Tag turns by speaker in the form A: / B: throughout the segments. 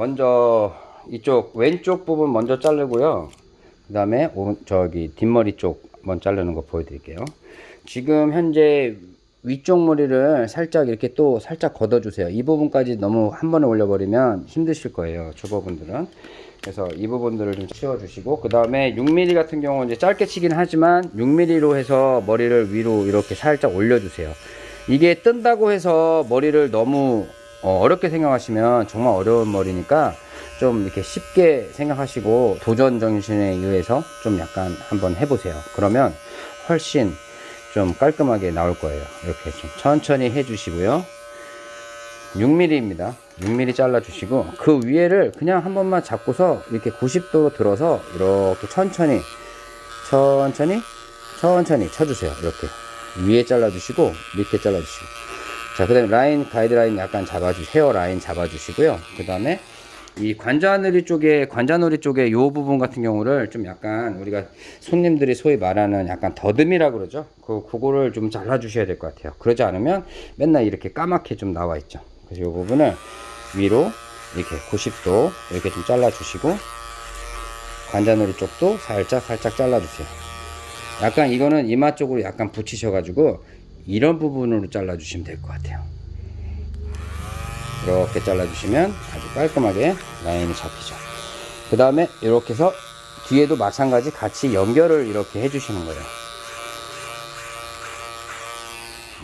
A: 자, 먼저 이쪽 왼쪽 부분 먼저 자르고요. 그 다음에 저기 뒷머리 쪽 먼저 자르는 거 보여드릴게요. 지금 현재 위쪽 머리를 살짝 이렇게 또 살짝 걷어 주세요. 이 부분까지 너무 한 번에 올려 버리면 힘드실 거예요. 초보분들은. 그래서 이 부분들을 좀 치워 주시고 그 다음에 6mm 같은 경우는 이제 짧게 치긴 하지만 6mm로 해서 머리를 위로 이렇게 살짝 올려 주세요. 이게 뜬다고 해서 머리를 너무 어, 어렵게 생각하시면 정말 어려운 머리니까 좀 이렇게 쉽게 생각하시고 도전 정신에 의해서 좀 약간 한번 해보세요. 그러면 훨씬 좀 깔끔하게 나올 거예요. 이렇게 좀 천천히 해주시고요. 6mm입니다. 6mm 잘라 주시고 그 위에를 그냥 한 번만 잡고서 이렇게 90도로 들어서 이렇게 천천히 천천히 천천히 쳐주세요. 이렇게 위에 잘라 주시고 밑에 잘라 주시고 자 그 다음에 라인 가이드라인 약간 잡아주 헤어 라인 잡아주시고요. 그 다음에 이 관자놀이 쪽에 관자놀이 쪽에 요 부분 같은 경우를 좀 약간 우리가 손님들이 소위 말하는 약간 더듬이라 그러죠. 그 그거를 좀 잘라 주셔야 될 것 같아요. 그러지 않으면 맨날 이렇게 까맣게 좀 나와 있죠. 그래서 요 부분을 위로 이렇게 90도 이렇게 좀 잘라 주시고 관자놀이 쪽도 살짝 살짝 잘라 주세요. 약간 이거는 이마 쪽으로 약간 붙이셔 가지고 이런 부분으로 잘라 주시면 될 것 같아요. 이렇게 잘라주시면 아주 깔끔하게 라인이 잡히죠. 그 다음에 이렇게 해서 뒤에도 마찬가지 같이 연결을 이렇게 해주시는 거예요.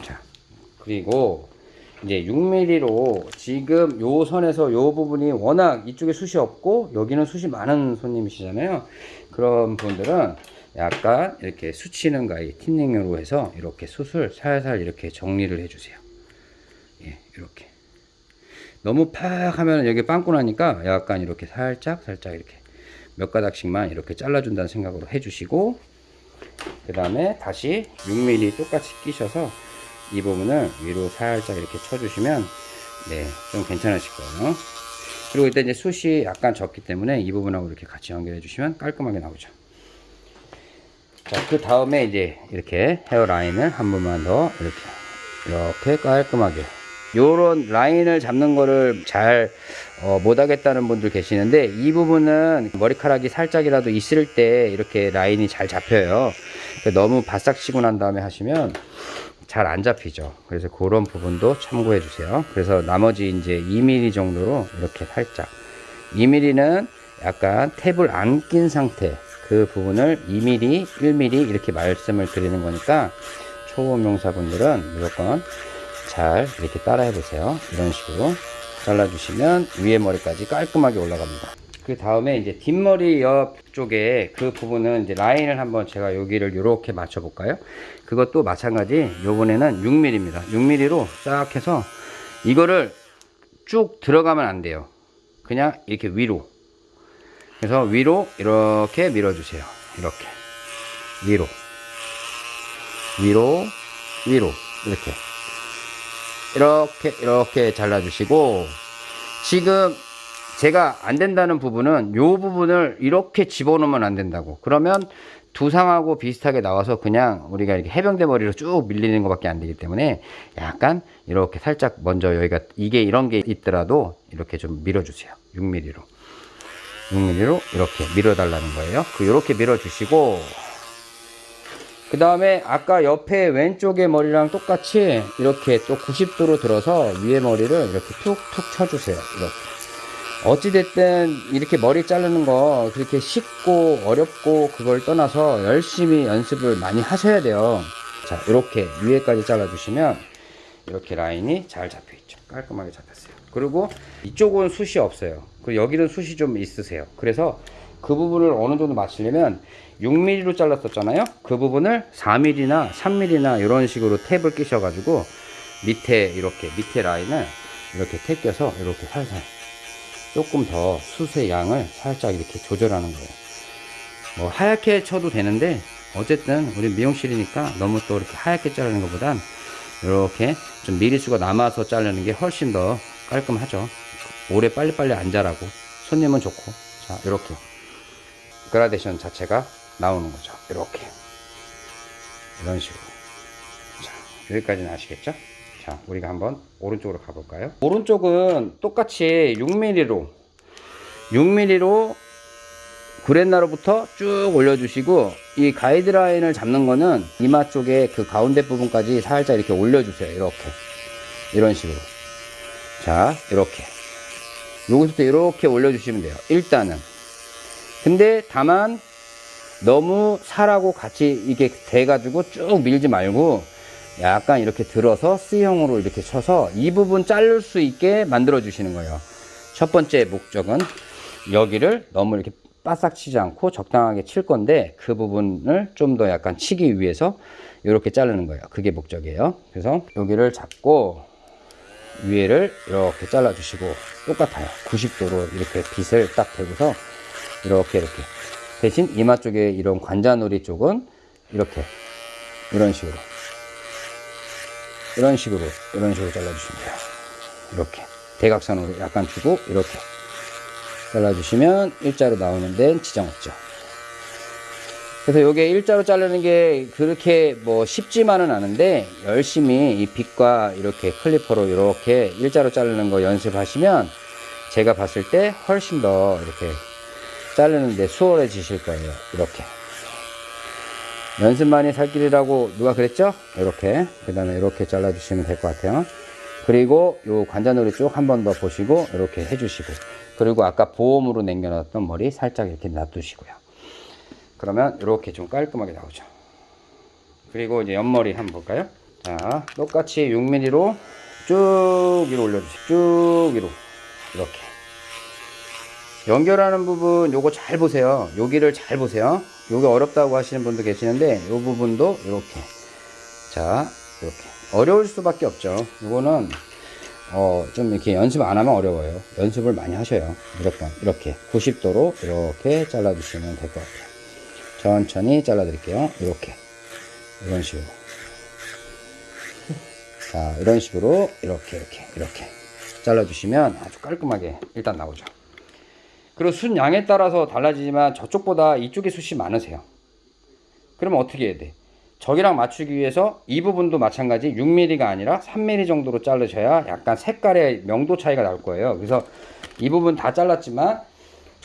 A: 자, 그리고 이제 6mm로 지금 요 선에서 요 부분이 워낙 이쪽에 숱이 없고 여기는 숱이 많은 손님이시잖아요. 그런 분들은 약간 이렇게 수치는 가위 틴닝으로 해서 이렇게 숱을 살살 이렇게 정리를 해주세요. 예, 이렇게. 너무 팍 하면 여기 빵꾸 나니까 약간 이렇게 살짝 살짝 이렇게 몇 가닥씩만 이렇게 잘라준다는 생각으로 해주시고 그 다음에 다시 6mm 똑같이 끼셔서 이 부분을 위로 살짝 이렇게 쳐주시면 네좀 괜찮으실 거예요 그리고 일단 이제 숱이 약간 적기 때문에 이 부분하고 이렇게 같이 연결해 주시면 깔끔하게 나오죠 자 그 다음에 이제 이렇게 헤어라인을 한 번만 더 이렇게 이렇게 깔끔하게. 요런 라인을 잡는 거를 잘 어, 못하겠다는 분들 계시는데 이 부분은 머리카락이 살짝이라도 있을 때 이렇게 라인이 잘 잡혀요. 너무 바싹 치고 난 다음에 하시면 잘 안 잡히죠. 그래서 그런 부분도 참고해 주세요. 그래서 나머지 이제 2mm 정도로 이렇게 살짝. 2mm는 약간 탭을 안 낀 상태 그 부분을 2mm 1mm 이렇게 말씀을 드리는 거니까 초보 명사분들은 무조건 잘 이렇게 따라해 보세요. 이런 식으로 잘라 주시면 위에 머리까지 깔끔하게 올라갑니다. 그 다음에 이제 뒷머리 옆 쪽에 그 부분은 이제 라인을 한번 제가 여기를 이렇게 맞춰 볼까요? 그것도 마찬가지 요번에는 6mm입니다. 6mm로 싹 해서 이거를 쭉 들어가면 안 돼요. 그냥 이렇게 위로 그래서 위로 이렇게 밀어 주세요. 이렇게. 위로. 위로 위로. 이렇게. 이렇게 이렇게 잘라 주시고 지금 제가 안 된다는 부분은 이 부분을 이렇게 집어넣으면 안 된다고. 그러면 두상하고 비슷하게 나와서 그냥 우리가 이렇게 해병대 머리로 쭉 밀리는 것밖에 안 되기 때문에 약간 이렇게 살짝 먼저 여기가 이게 이런 게 있더라도 이렇게 좀 밀어주세요. 6mm로 6mm로 이렇게 밀어 달라는 거예요. 그 이렇게 밀어 주시고. 그 다음에 아까 옆에 왼쪽의 머리랑 똑같이 이렇게 또 90도로 들어서 위에 머리를 이렇게 툭툭 쳐주세요. 이렇게. 어찌됐든 이렇게 머리 자르는 거 그렇게 쉽고 어렵고 그걸 떠나서 열심히 연습을 많이 하셔야 돼요. 자 이렇게 위에까지 잘라 주시면 이렇게 라인이 잘 잡혀 있죠. 깔끔하게 잡혔어요. 그리고 이쪽은 숱이 없어요 그리고 여기는 숱이 좀 있으세요. 그래서 그 부분을 어느 정도 맞추려면 6mm로 잘랐었잖아요. 그 부분을 4mm나 3mm나 이런 식으로 탭을 끼셔 가지고 밑에 이렇게 밑에 라인을 이렇게 탭 껴서 이렇게 살살 조금 더 숱의 양을 살짝 이렇게 조절하는 거예요. 뭐 하얗게 쳐도 되는데 어쨌든 우리 미용실이니까 너무 또 이렇게 하얗게 자르는 것보단 이렇게 좀 미리수가 남아서 자르는 게 훨씬 더 깔끔하죠 오래 빨리빨리 안 자라고. 손님은 좋고. 자 이렇게. 그라데이션 자체가 나오는 거죠. 이렇게. 이런 식으로. 자 여기까지는 아시겠죠? 자 우리가 한번 오른쪽으로 가볼까요? 오른쪽은 똑같이 6mm로. 6mm로 구렛나루부터 쭉 올려주시고 이 가이드라인을 잡는 거는 이마 쪽에 그 가운데 부분까지 살짝 이렇게 올려주세요. 이렇게. 이런 식으로. 자 이렇게 여기서부터 이렇게 올려주시면 돼요. 일단은 근데 다만 너무 살하고 같이 이게 돼가지고 쭉 밀지 말고 약간 이렇게 들어서 C형으로 이렇게 쳐서 이 부분 자를 수 있게 만들어 주시는 거예요. 첫 번째 목적은 여기를 너무 이렇게 바싹 치지 않고 적당하게 칠 건데 그 부분을 좀 더 약간 치기 위해서 이렇게 자르는 거예요. 그게 목적이에요. 그래서 여기를 잡고 위에를 이렇게 잘라 주시고 똑같아요. 90도로 이렇게 빗을 딱 대고서 이렇게 이렇게 대신 이마 쪽에 이런 관자놀이 쪽은 이렇게 이런 식으로 이런 식으로 이런 식으로 잘라주시면 돼요. 이렇게 대각선으로 약간 주고 이렇게 잘라주시면 일자로 나오는 데는 지장 없죠. 그래서 요게 일자로 자르는 게 그렇게 뭐 쉽지만은 않은데 열심히 이 빗과 이렇게 클리퍼로 이렇게 일자로 자르는 거 연습하시면 제가 봤을 때 훨씬 더 이렇게 자르는데 수월해지실 거예요. 이렇게. 연습만이 살 길이라고 누가 그랬죠? 이렇게. 그 다음에 이렇게 잘라 주시면 될 것 같아요. 그리고 요 관자놀이 쪽 한 번 더 보시고 이렇게 해주시고. 그리고 아까 보험으로 남겨놨던 머리 살짝 이렇게 놔두시고요. 그러면 이렇게 좀 깔끔하게 나오죠. 그리고 이제 옆머리 한번 볼까요? 자, 똑같이 6mm로 쭉 위로 올려주세요. 쭉 위로. 이렇게. 연결하는 부분 요거 잘 보세요. 여기를 잘 보세요. 요게 어렵다고 하시는 분도 계시는데 요 부분도 이렇게. 자, 이렇게. 어려울 수밖에 없죠. 이거는 어, 좀 이렇게 연습 안 하면 어려워요. 연습을 많이 하셔요. 무조건. 이렇게. 90도로 이렇게 잘라 주시면 될 것 같아요. 천천히 잘라 드릴게요. 이렇게. 이런 식으로. 자, 이런 식으로 이렇게, 이렇게, 이렇게. 잘라 주시면 아주 깔끔하게 일단 나오죠. 그리고 순 양에 따라서 달라지지만 저쪽보다 이쪽에 숱이 많으세요. 그러면 어떻게 해야 돼? 저기랑 맞추기 위해서 이 부분도 마찬가지 6mm가 아니라 3mm 정도로 자르셔야 약간 색깔의 명도 차이가 날 거예요. 그래서 이 부분 다 잘랐지만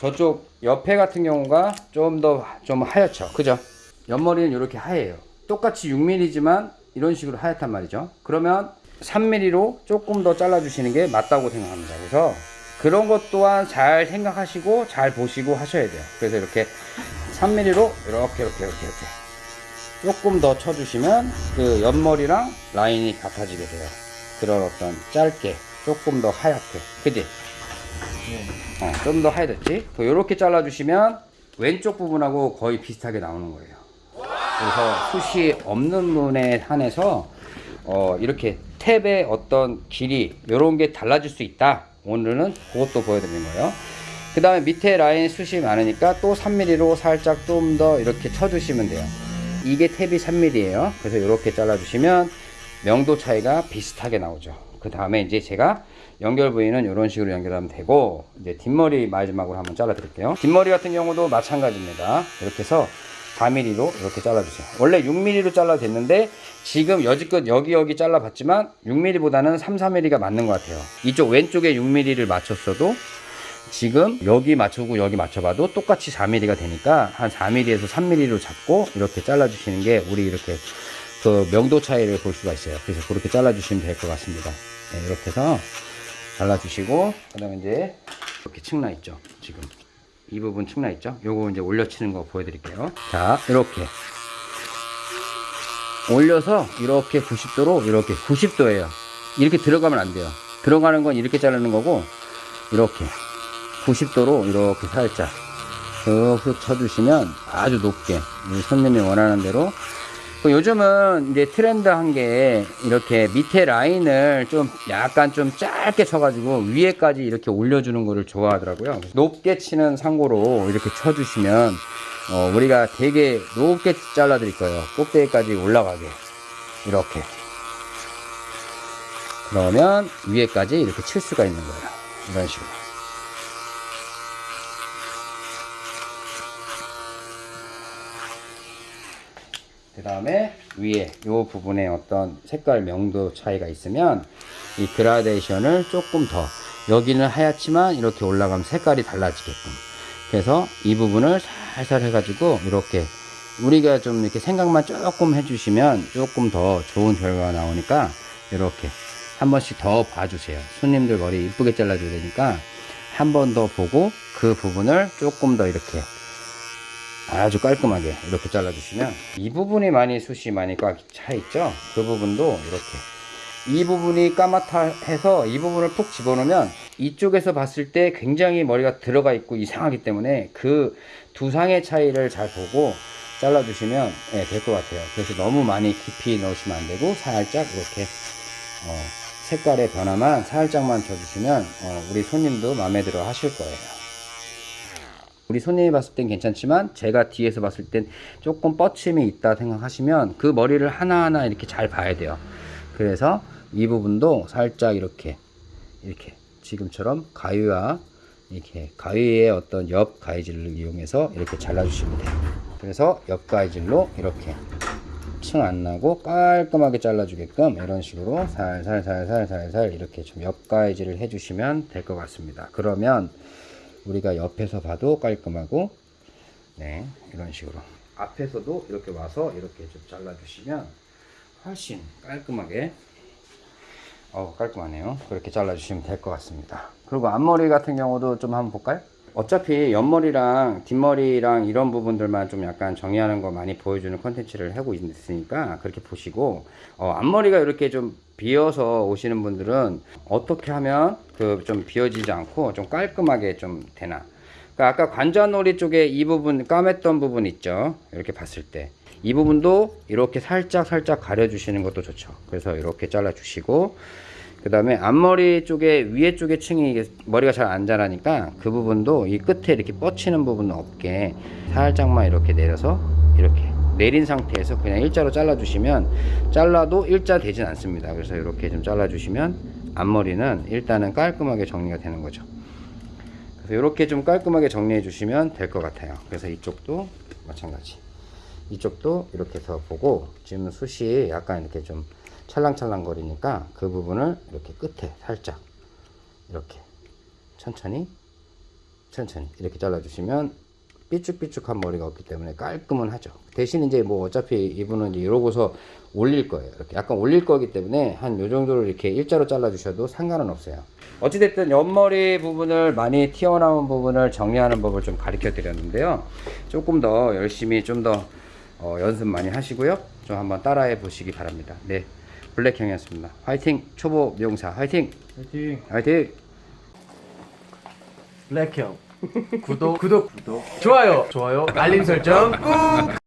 A: 저쪽 옆에 같은 경우가 좀더좀 하얗죠. 그죠? 옆머리는 이렇게 하얘요. 똑같이 6mm지만 이런 식으로 하얗단 말이죠. 그러면 3mm로 조금 더 잘라 주시는 게 맞다고 생각합니다. 그래서 그런 것 또한 잘 생각하시고 잘 보시고 하셔야 돼요. 그래서 이렇게 3mm로 이렇게 이렇게 이렇게 이렇게 조금 더 쳐주시면 그 옆머리랑 라인이 같아지게 돼요. 그런 어떤 짧게 조금 더 하얗게 그지? 어, 좀 더 하얘졌지? 이렇게 잘라주시면 왼쪽 부분하고 거의 비슷하게 나오는 거예요. 그래서 숱이 없는 분에 한해서 어, 이렇게 탭의 어떤 길이 이런 게 달라질 수 있다. 오늘은 그것도 보여드리는 거예요. 그 다음에 밑에 라인 숱이 많으니까 또 3mm로 살짝 좀 더 이렇게 쳐주시면 돼요. 이게 탭이 3mm예요. 그래서 이렇게 잘라주시면 명도 차이가 비슷하게 나오죠. 그 다음에 이제 제가 연결 부위는 이런 식으로 연결하면 되고 이제 뒷머리 마지막으로 한번 잘라 드릴게요. 뒷머리 같은 경우도 마찬가지입니다. 이렇게 해서 4mm로 이렇게 잘라주세요. 원래 6mm로 잘라 됐는데 지금 여지껏 여기 여기 잘라봤지만 6mm보다는 3, 4mm가 맞는 것 같아요. 이쪽 왼쪽에 6mm를 맞췄어도 지금 여기 맞추고 여기 맞춰봐도 똑같이 4mm가 되니까 한 4mm에서 3mm로 잡고 이렇게 잘라주시는 게 우리 이렇게 그 명도 차이를 볼 수가 있어요. 그래서 그렇게 잘라 주시면 될 것 같습니다. 네, 이렇게 해서 잘라 주시고 그 다음에 이제 이렇게 층나 있죠. 지금 이 부분 층나 있죠. 요거 이제 올려 치는 거 보여드릴게요. 자 이렇게 올려서 이렇게 90도로 이렇게 90도예요. 이렇게 들어가면 안 돼요. 들어가는 건 이렇게 자르는 거고 이렇게 90도로 이렇게 살짝 쓱쓱 쳐주시면 아주 높게 우리 손님이 원하는 대로 그 요즘은 이제 트렌드한 게 이렇게 밑에 라인을 좀 약간 좀 짧게 쳐가지고 위에까지 이렇게 올려주는 거를 좋아하더라고요. 높게 치는 상고로 이렇게 쳐주시면 어, 우리가 되게 높게 잘라 드릴 거예요. 꼭대기까지 올라가게 이렇게 그러면 위에까지 이렇게 칠 수가 있는 거예요. 이런 식으로. 그 다음에 위에 이 부분에 어떤 색깔 명도 차이가 있으면 이 그라데이션을 조금 더 여기는 하얗지만 이렇게 올라가면 색깔이 달라지게끔. 그래서 이 부분을 살살 해가지고 이렇게 우리가 좀 이렇게 생각만 조금 해주시면 조금 더 좋은 결과가 나오니까 이렇게 한 번씩 더 봐주세요. 손님들 머리 이쁘게 잘라줘야 되니까 한 번 더 보고 그 부분을 조금 더 이렇게 아주 깔끔하게 이렇게 잘라주시면 이 부분이 많이 숱이 많이 꽉 차 있죠? 그 부분도 이렇게. 이 부분이 까맣다 해서 이 부분을 푹 집어넣으면 이쪽에서 봤을 때 굉장히 머리가 들어가 있고 이상하기 때문에 그 두 상의 차이를 잘 보고 잘라주시면 예, 될것 같아요. 그래서 너무 많이 깊이 넣으시면 안 되고 살짝 이렇게 어, 색깔의 변화만 살짝만 줘주시면 어, 우리 손님도 마음에 들어 하실 거예요 우리 손님이 봤을 땐 괜찮지만 제가 뒤에서 봤을 땐 조금 뻗침이 있다 생각하시면 그 머리를 하나하나 이렇게 잘 봐야 돼요. 그래서 이 부분도 살짝 이렇게 이렇게 지금처럼 가위와 이렇게 가위의 어떤 옆 가위질을 이용해서 이렇게 잘라주시면 돼요. 그래서 옆 가위질로 이렇게 층 안 나고 깔끔하게 잘라주게끔 이런 식으로 살살살살살살 이렇게 좀 옆 가위질을 해주시면 될 것 같습니다. 그러면 우리가 옆에서 봐도 깔끔하고 네 이런 식으로. 앞에서도 이렇게 와서 이렇게 좀 잘라주시면 훨씬 깔끔하게 어 깔끔하네요. 그렇게 잘라주시면 될 것 같습니다. 그리고 앞머리 같은 경우도 좀 한번 볼까요? 어차피 옆머리랑 뒷머리랑 이런 부분들만 좀 약간 정리하는 거 많이 보여주는 컨텐츠를 하고 있으니까 그렇게 보시고 어, 앞머리가 이렇게 좀 비어서 오시는 분들은 어떻게 하면 그 좀 비어지지 않고 좀 깔끔하게 좀 되나? 그러니까 아까 관자놀이 쪽에 이 부분 까맸던 부분 있죠? 이렇게 봤을 때. 이 부분도 이렇게 살짝 살짝 가려 주시는 것도 좋죠. 그래서 이렇게 잘라 주시고 그 다음에 앞머리 쪽에 위에 쪽에 층이 머리가 잘 안 자라니까 그 부분도 이 끝에 이렇게 뻗치는 부분 없게 살짝만 이렇게 내려서 이렇게 내린 상태에서 그냥 일자로 잘라 주시면 잘라도 일자 되진 않습니다. 그래서 이렇게 좀 잘라 주시면 앞머리는 일단은 깔끔하게 정리가 되는 거죠. 그래서 이렇게 좀 깔끔하게 정리해 주시면 될 것 같아요. 그래서 이쪽도 마찬가지. 이쪽도 이렇게 해서 보고 지금 숱이 약간 이렇게 좀 찰랑찰랑 거리니까 그 부분을 이렇게 끝에 살짝 이렇게 천천히 천천히 이렇게 잘라주시면 삐쭉삐쭉한 머리가 없기 때문에 깔끔은 하죠. 대신 이제 뭐 어차피 이분은 이제 이러고서 올릴 거예요. 이렇게 약간 올릴 거기 때문에 한 요 정도를 이렇게 일자로 잘라 주셔도 상관은 없어요. 어찌됐든 옆머리 부분을 많이 튀어나온 부분을 정리하는 법을 좀 가르쳐 드렸는데요. 조금 더 열심히 좀더 어, 연습 많이 하시고요. 좀 한번 따라해 보시기 바랍니다. 네. 블랙형이었습니다. 화이팅! 초보 미용사 화이팅!
B: 화이팅!
A: 화이팅!
B: 블랙형 구독. 구독. 구독. 좋아요. 좋아요. 알림 설정 꾹